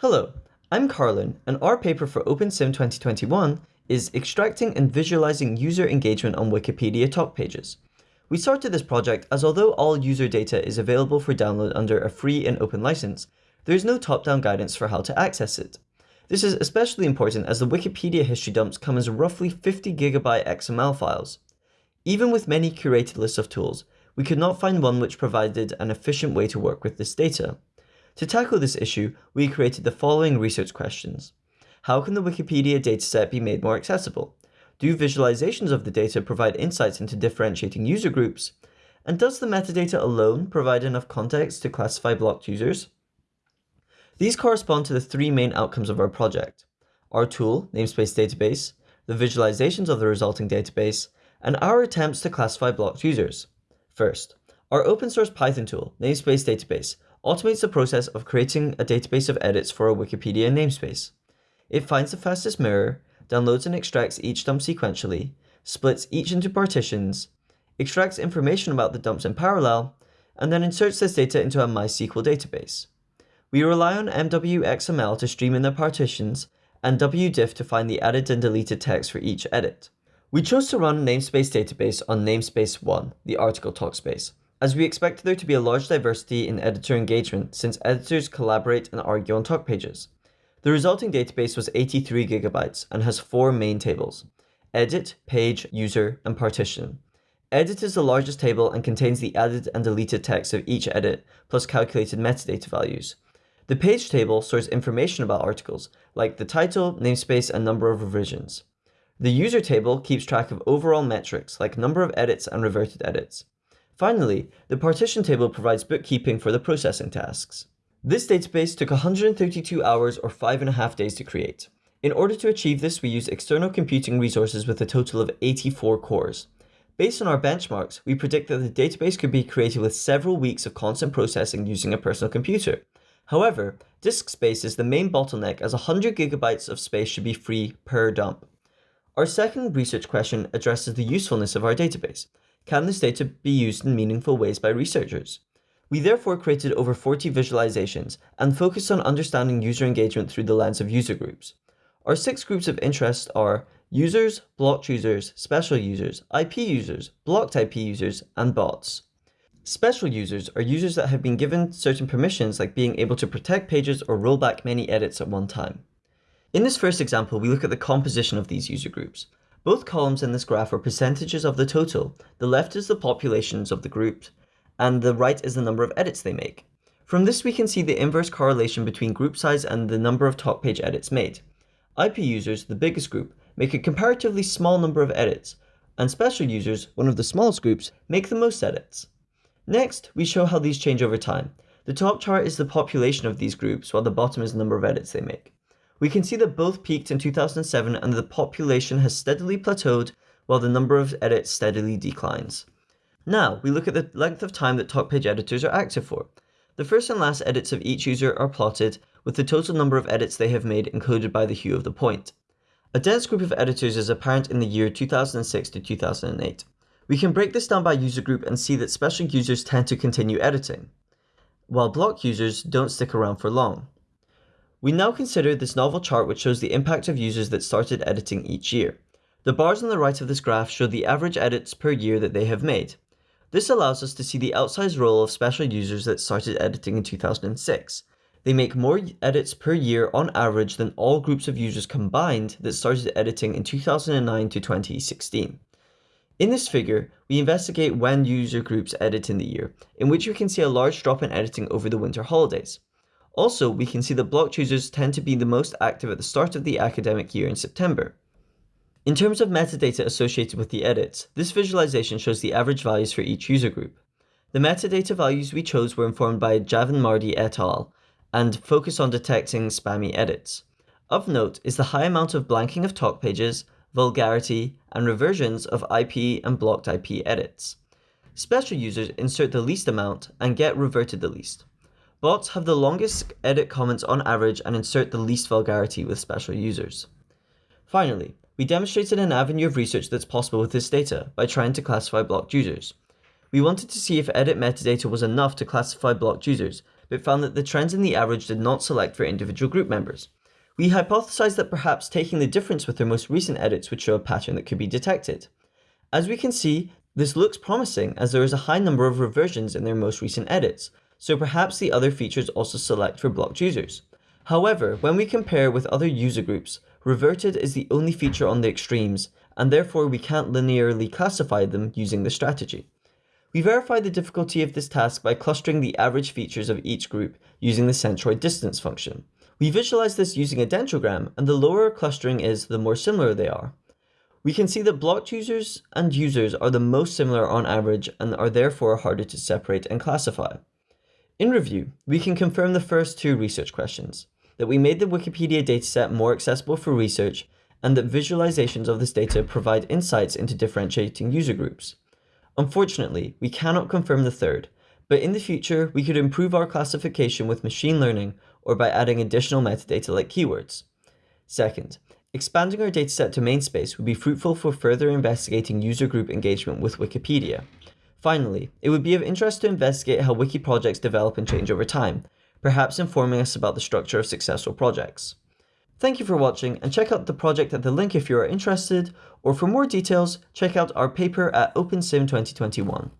Hello, I'm Carlin, and our paper for OpenSym 2021 is Extracting and Visualizing User Engagement on Wikipedia Talk Pages. We started this project as although all user data is available for download under a free and open license, there is no top-down guidance for how to access it. This is especially important as the Wikipedia history dumps come as roughly 50 gigabyte XML files. Even with many curated lists of tools, we could not find one which provided an efficient way to work with this data. To tackle this issue, we created the following research questions. How can the Wikipedia dataset be made more accessible? Do visualizations of the data provide insights into differentiating user groups? And does the metadata alone provide enough context to classify blocked users? These correspond to the three main outcomes of our project. Our tool, namespace database, the visualizations of the resulting database, and our attempts to classify blocked users. First, our open source Python tool, namespace database, automates the process of creating a database of edits for a Wikipedia namespace. It finds the fastest mirror, downloads and extracts each dump sequentially, splits each into partitions, extracts information about the dumps in parallel, and then inserts this data into a MySQL database. We rely on MWXML to stream in the partitions and WDiff to find the added and deleted text for each edit. We chose to run namespace database on namespace 1, the article talkspace, as we expect there to be a large diversity in editor engagement since editors collaborate and argue on talk pages. The resulting database was 83 gigabytes and has four main tables, edit, page, user, and partition. Edit is the largest table and contains the added and deleted text of each edit, plus calculated metadata values. The page table stores information about articles, like the title, namespace, and number of revisions. The user table keeps track of overall metrics, like number of edits and reverted edits. Finally, the partition table provides bookkeeping for the processing tasks. This database took 132 hours or five and a half days to create. In order to achieve this, we used external computing resources with a total of 84 cores. Based on our benchmarks, we predict that the database could be created with several weeks of constant processing using a personal computer. However, disk space is the main bottleneck as 100 gigabytes of space should be free per dump. Our second research question addresses the usefulness of our database. Can this data be used in meaningful ways by researchers? We therefore created over 40 visualizations and focused on understanding user engagement through the lens of user groups. Our six groups of interest are users, blocked users, special users, IP users, blocked IP users, and bots. Special users are users that have been given certain permissions like being able to protect pages or roll back many edits at one time. In this first example, we look at the composition of these user groups. Both columns in this graph are percentages of the total. The left is the populations of the group, and the right is the number of edits they make. From this we can see the inverse correlation between group size and the number of top page edits made. IP users, the biggest group, make a comparatively small number of edits, and special users, one of the smallest groups, make the most edits. Next, we show how these change over time. The top chart is the population of these groups, while the bottom is the number of edits they make. We can see that both peaked in 2007 and the population has steadily plateaued while the number of edits steadily declines. Now, we look at the length of time that talk page editors are active for. The first and last edits of each user are plotted with the total number of edits they have made encoded by the hue of the point. A dense group of editors is apparent in the year 2006 to 2008. We can break this down by user group and see that special users tend to continue editing, while block users don't stick around for long. We now consider this novel chart which shows the impact of users that started editing each year. The bars on the right of this graph show the average edits per year that they have made. This allows us to see the outsized role of special users that started editing in 2006. They make more edits per year on average than all groups of users combined that started editing in 2009 to 2016. In this figure, we investigate when user groups edit in the year, in which we can see a large drop in editing over the winter holidays. Also, we can see that block users tend to be the most active at the start of the academic year in September. In terms of metadata associated with the edits, this visualization shows the average values for each user group. The metadata values we chose were informed by Javanmardi et al. and focus on detecting spammy edits. Of note is the high amount of blanking of talk pages, vulgarity, and reversions of IP and blocked IP edits. Special users insert the least amount and get reverted the least. Bots have the longest edit comments on average and insert the least vulgarity with special users. Finally, we demonstrated an avenue of research that's possible with this data by trying to classify blocked users. We wanted to see if edit metadata was enough to classify blocked users but found that the trends in the average did not select for individual group members. We hypothesized that perhaps taking the difference with their most recent edits would show a pattern that could be detected. As we can see, this looks promising as there is a high number of reversions in their most recent edits, so perhaps the other features also select for blocked users. However, when we compare with other user groups, reverted is the only feature on the extremes, and therefore we can't linearly classify them using the strategy. We verify the difficulty of this task by clustering the average features of each group using the centroid distance function. We visualize this using a dendrogram, and the lower clustering is, the more similar they are. We can see that blocked users and users are the most similar on average and are therefore harder to separate and classify. In review, we can confirm the first two research questions, that we made the Wikipedia dataset more accessible for research, and that visualizations of this data provide insights into differentiating user groups. Unfortunately, we cannot confirm the third, but in the future, we could improve our classification with machine learning or by adding additional metadata like keywords. Second, expanding our dataset to main space would be fruitful for further investigating user group engagement with Wikipedia. Finally, it would be of interest to investigate how wiki projects develop and change over time, perhaps informing us about the structure of successful projects. Thank you for watching and check out the project at the link if you are interested, or for more details, check out our paper at OpenSym 2021.